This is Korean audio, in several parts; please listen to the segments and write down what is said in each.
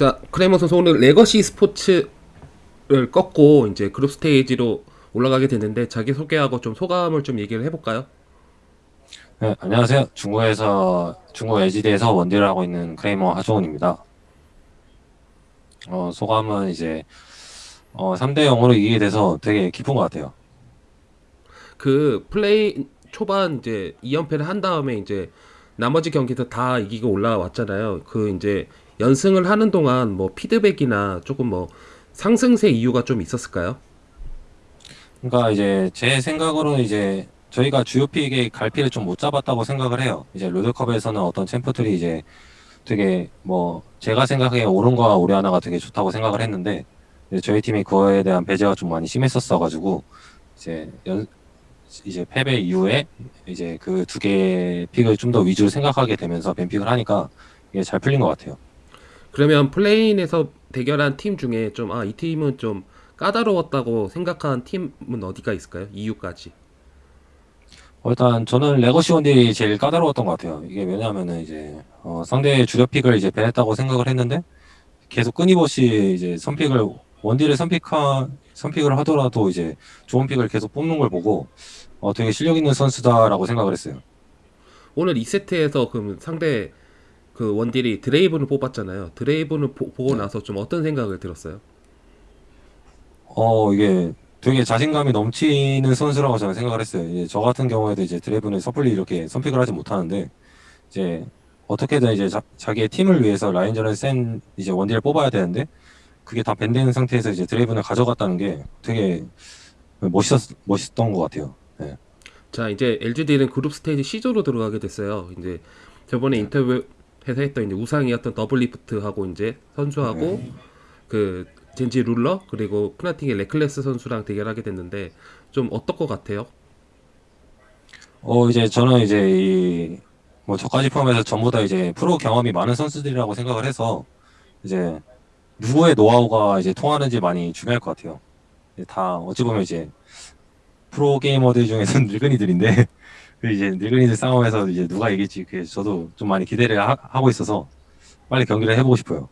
자, 크레이머 선수 오늘 레거시 스포츠를 꺾고 이제 그룹 스테이지로 올라가게 됐는데 자기 소개하고 좀 소감을 좀 얘기를 해볼까요? 네, 안녕하세요. 중국에서 중국 LGD에서 원딜을 하고 있는 크레이머 하종훈입니다. 어, 소감은 이제 어, 3대 0으로 이기게 돼서 되게 기쁜 것 같아요. 그 play-in 초반 이제 2연패를 한 다음에 이제 나머지 경기도 다 이기고 올라왔잖아요. 그 이제 연승을 하는 동안 뭐 피드백이나 조금 뭐 상승세 이유가 좀 있었을까요? 그러니까 이제 제 생각으로는 이제 저희가 주요 픽의 갈피를 좀 못 잡았다고 생각을 해요. 이제 롤드컵에서는 어떤 챔프들이 이제 되게 뭐 제가 생각에 오른과 오리아나가 되게 좋다고 생각을 했는데 저희 팀이 그거에 대한 배제가 좀 많이 심했었어가지고 이제 연 이제 패배 이후에 이제 그 두 개의 pick을 좀 더 위주로 생각하게 되면서 ban pick을 하니까 이게 잘 풀린 것 같아요. 그러면 play-in에서 대결한 팀 중에 좀 아, 이 팀은 좀 까다로웠다고 생각한 팀은 어디가 있을까요? 이유까지. 어, 일단 저는 레거시 원딜이 제일 까다로웠던 것 같아요. 이게 왜냐하면은 이제 어, 상대의 주력 pick을 이제 ban했다고 생각을 했는데 계속 끊임없이 이제 선pick을 원딜을 선픽하 선픽을 하더라도 이제 좋은 픽을 계속 뽑는 걸 보고 어, 되게 실력 있는 선수다라고 생각을 했어요. 오늘 2세트에서 그럼 상대 그 원딜이 드레이븐을 뽑았잖아요. 드레이븐을 보, 고 나서 좀 어떤 생각을 들었어요? 어, 이게 되게 자신감이 넘치는 선수라고 저는 생각을 했어요. 이제 저 같은 경우에도 이제 드래븐을 섣불리 이렇게 선픽을 하지 못하는데 이제 어떻게든 이제 자, 자기의 팀을 위해서 라인전을 센 이제 원딜을 뽑아야 되는데 그게 다 ban되는 상태에서 이제 드래븐을 가져갔다는 게 되게 멋있었 멋있던 것 같아요. 네. 자, 이제 LGD는 그룹 스테이지 C조로 들어가게 됐어요. 이제 저번에 인터뷰 에서 했던 이제 우상이었던 더블리프트하고 이제 선수하고 그 젠지 룰러 그리고 프나틱의 레클레스 선수랑 대결하게 됐는데 좀 어떨 것 같아요? 어 이제 저는 이제 이 뭐 저까지 포함해서 전부 다 이제 프로 경험이 많은 선수들이라고 생각을 해서 이제 누구의 노하우가 이제 통하는지 많이 중요할 것 같아요. 다 어찌 보면 이제 프로 게이머들 중에서는 늙은이들인데 그 이제 늙은이들 싸움에서 이제 누가 이길지 그 저도 좀 많이 기대를 하, 하고 있어서 빨리 경기를 해보고 싶어요.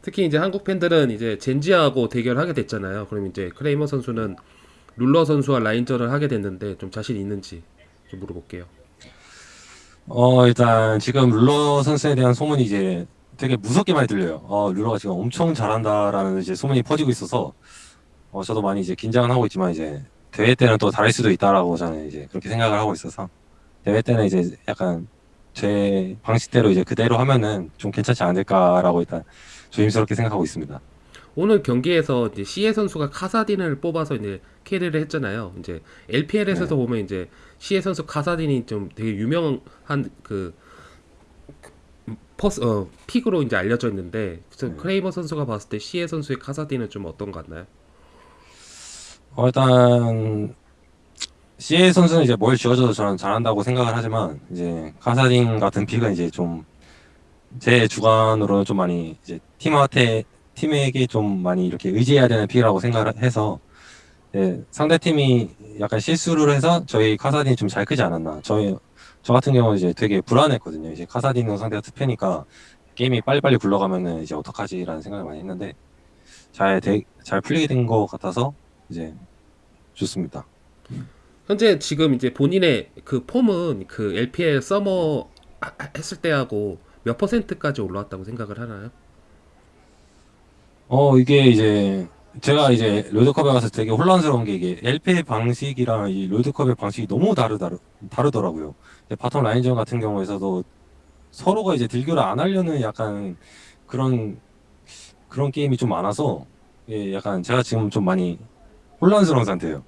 특히 이제 한국 팬들은 이제 젠지하고 대결하게 됐잖아요. 그럼 이제 크레이머 선수는 룰러 선수와 라인전을 하게 됐는데 좀 자신 있는지 좀 물어볼게요. 어 일단 지금 룰러 선수에 대한 소문이 이제 되게 무섭게 많이 들려요. 어 룰러가 지금 엄청 잘한다라는 이제 소문이 퍼지고 있어서 어 저도 많이 이제 긴장은 하고 있지만 이제 대회 때는 또 다를 수도 있다라고 저는 이제 그렇게 생각을 하고 있어서 대회 때는 이제 약간 제 방식대로 이제 그대로 하면은 좀 괜찮지 않을까라고 일단 조심스럽게 생각하고 있습니다. 오늘 경기에서 이제 시에 선수가 카사딘을 뽑아서 이제 캐리를 했잖아요. 이제 LPL에서도 네. 보면 이제 시에 선수 카사딘이 좀 되게 유명한 그 first 어 pick으로 이제 알려져 있는데 네. 크레이머 선수가 봤을 때 시에 선수의 카사딘은 좀 어떤 것 같나요? 어 일단 CA 선수는 이제 뭘 쥐어줘도 저는 잘한다고 생각을 하지만 이제 카사딘 같은 pick은 이제 좀 제 주관으로는 좀 많이 이제 팀한테 팀에게 좀 많이 이렇게 의지해야 되는 pick이라고 생각을 해서 예, 상대 팀이 약간 실수를 해서 저희 카사딘이 좀 잘 크지 않았나. 저희 저 같은 경우는 이제 되게 불안했거든요. 이제 카사딘은 상대가 투패니까 게임이 빨리빨리 굴러가면은 이제 어떡하지라는 생각을 많이 했는데 잘 잘 풀리게 된 것 같아서 이제 좋습니다. 현재 지금 이제 본인의 그 폼은 그 LPL 서머 하- 했을 때하고 몇 퍼센트까지 올라왔다고 생각을 하나요? 어 이게 이제 제가 이제 롤드컵에 가서 되게 혼란스러운 게 이게 LPL의 방식이랑 이 롤드컵의 방식이 너무 다르다 다르더라고요. bottom 라인전 같은 경우에서도 서로가 이제 딜교를 안 하려는 약간 그런 그런 게임이 좀 많아서 예, 약간 제가 지금 좀 많이 혼란스러운 상태예요.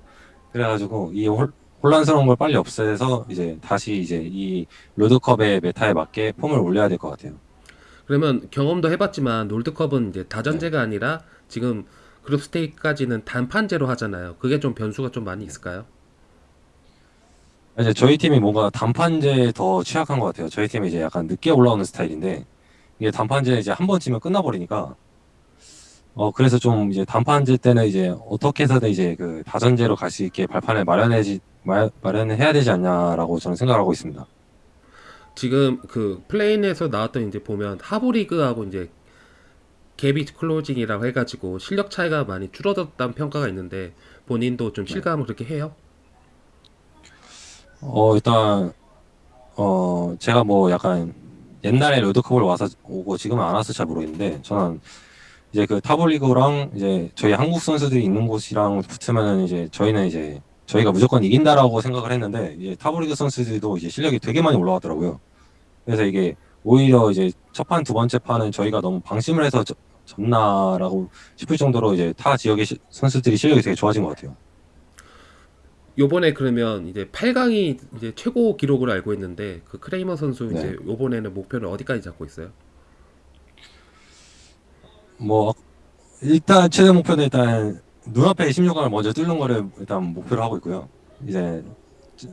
그래가지고 이 홀- 혼란스러운 걸 빨리 없애서 이제 다시 이제 이 롤드컵의 meta에 맞게 폼을 올려야 될 것 같아요. 그러면 경험도 해봤지만 롤드컵은 이제 다전제가 아니라 지금 그룹 스테이지까지는 단판제로 하잖아요. 그게 좀 변수가 좀 많이 있을까요? 이제 저희 팀이 뭔가 단판제에 더 취약한 것 같아요. 저희 팀이 이제 약간 늦게 올라오는 스타일인데 이게 단판제 이제 한 번 치면 끝나버리니까 어 그래서 좀 이제 단판제 때는 이제 어떻게 해서든 이제 그 다전제로 갈 수 있게 발판을 마련해지 마, 마련을 해야 되지 않냐라고 저는 생각하고 있습니다. 지금 그 play-in에서 나왔던 이제 보면 하부 리그하고 이제 gap is closing이라고 해가지고 실력 차이가 많이 줄어들었다는 평가가 있는데 본인도 좀 실감을 그렇게 해요? 어 일단 어 제가 뭐 약간 옛날에 롤드컵을 와서 오고 지금은 안 와서 잘 모르겠는데 저는 이제 그 하부 리그랑 이제 저희 한국 선수들이 있는 곳이랑 붙으면은 이제 저희는 이제 저희가 무조건 이긴다라고 생각을 했는데 이제 타블리그 선수들도 이제 실력이 되게 많이 올라왔더라고요. 그래서 이게 오히려 이제 첫 판 두 번째 판은 저희가 너무 방심을 해서 졌- 졌나라고 싶을 정도로 이제 타 지역의 시- 선수들이 실력이 되게 좋아진 것 같아요. 요번에 그러면 이제 8강이 이제 최고 기록으로 알고 있는데 그 크레이머 선수 네. 이제 요번에는 목표를 어디까지 잡고 있어요? 뭐 일단 최대 목표는 일단 눈앞에 16강을 먼저 뚫는 거를 일단 목표로 하고 있고요. 이제 저-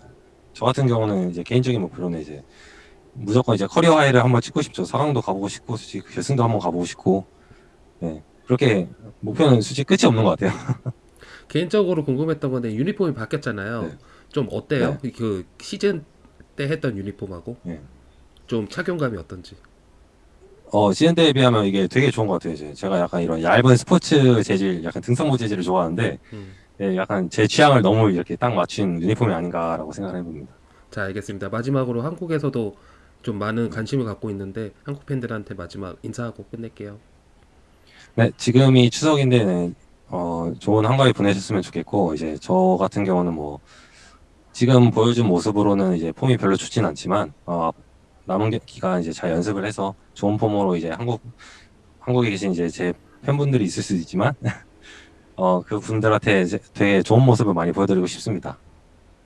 저 같은 경우는 이제 개인적인 목표로는 이제 무조건 이제 커리어 하이를 한번 찍고 싶죠. 4강도 가보고 싶고 솔직히 결승도 한번 가보고 싶고 네. 그렇게 목표는 솔직히 끝이 없는 것 같아요. 개인적으로 궁금했던 건데 유니폼이 바뀌었잖아요. 네. 좀 어때요? 그 시즌 때 했던 유니폼하고 네. 좀 착용감이 어떤지. 어 시즌 때에 비하면 이게 되게 좋은 것 같아요. 이제 제가 약간 이런 얇은 스포츠 재질, 약간 등산복 재질을 좋아하는데 음. 예, 약간 제 취향을 너무 이렇게 딱 맞춘 유니폼이 아닌가라고 생각을 해봅니다. 자 알겠습니다. 마지막으로 한국에서도 좀 많은 관심을 갖고 있는데 한국 팬들한테 마지막 인사하고 끝낼게요. 네, 지금이 추석인데 네, 어, 좋은 한가위 보내셨으면 좋겠고 이제 저 같은 경우는 뭐 지금 보여준 모습으로는 이제 폼이 별로 좋진 않지만 어, 남은 기- 기간 이제 잘 연습을 해서 좋은 폼으로 이제 한국 한국에 계신 이제 제 팬분들이 있을 수도 있지만 어, 그 분들한테 되게 좋은 모습을 많이 보여드리고 싶습니다.